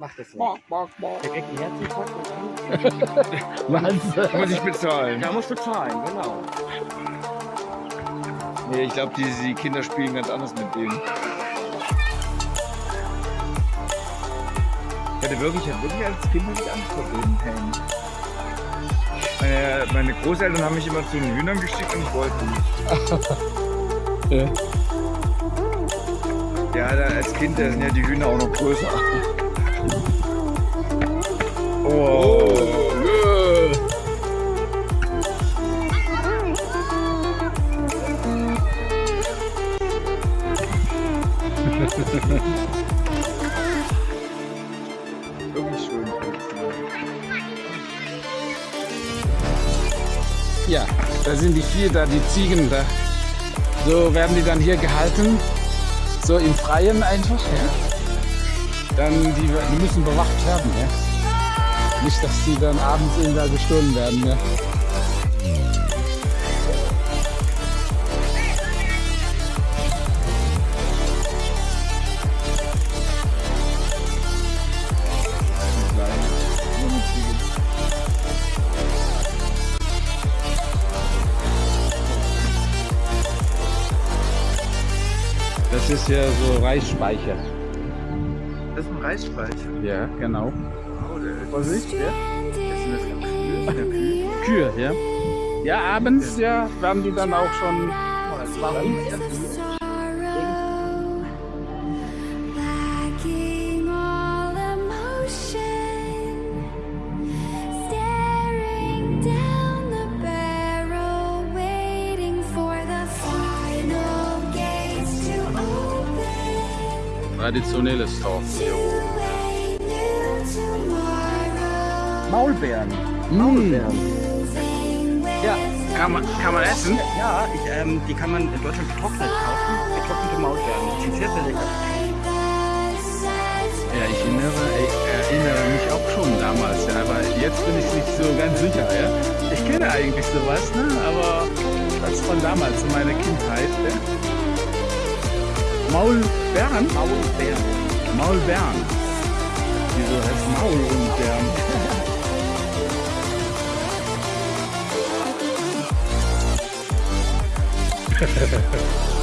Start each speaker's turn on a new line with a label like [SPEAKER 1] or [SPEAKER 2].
[SPEAKER 1] Macht das nicht. Der kriegt einen Herzinfarkt
[SPEAKER 2] Wahnsinn.
[SPEAKER 3] Muss ich bezahlen.
[SPEAKER 1] da musst du zahlen, genau.
[SPEAKER 3] Nee, ich glaube, die, die Kinder spielen ganz anders mit denen. Ich hatte wirklich, ich hatte wirklich als Kind nicht Angst vor den Helmen. Meine, meine Großeltern haben mich immer zu den Hühnern geschickt und ich wollte nicht.
[SPEAKER 2] Ja.
[SPEAKER 3] Ja, da, als Kind da sind ja die Hühner auch noch größer. Oh. Wirklich schön.
[SPEAKER 2] Ja, da sind die vier da, die Ziegen da. So werden die dann hier gehalten. So im Freien einfach. Ja. Dann die, die müssen bewacht werden. Ja. Nicht, dass die dann abends eben da gestohlen werden. Ja. Das ist ja so Reisspeicher.
[SPEAKER 3] Das ist ein Reisspeicher.
[SPEAKER 2] Ja, genau.
[SPEAKER 3] Oh, der das ein Kühe?
[SPEAKER 2] Kühe, ja. Ja, abends ja, werden die dann auch schon.
[SPEAKER 1] Warum?
[SPEAKER 2] Traditionelles Dorf.
[SPEAKER 4] to a new tomorrow.
[SPEAKER 1] Maulbeeren.
[SPEAKER 2] Mm.
[SPEAKER 1] Maulbeeren.
[SPEAKER 4] With
[SPEAKER 1] Ja.
[SPEAKER 2] Kann man, kann man essen?
[SPEAKER 1] Ja, ich, ähm, die kann man in Deutschland getrocknet kaufen. Getrocknete Maulbeeren. Die sind sehr, sehr lecker.
[SPEAKER 2] Ja, ich erinnere, ich erinnere mich auch schon damals, ja, aber jetzt bin ich nicht so ganz sicher, ja. Ich kenne eigentlich sowas, ne? aber das von damals, in meiner Kindheit. Ja. Maulbeeren?
[SPEAKER 1] Maulbeeren.
[SPEAKER 2] Maulbeeren. Wieso heißt Maul und Bären?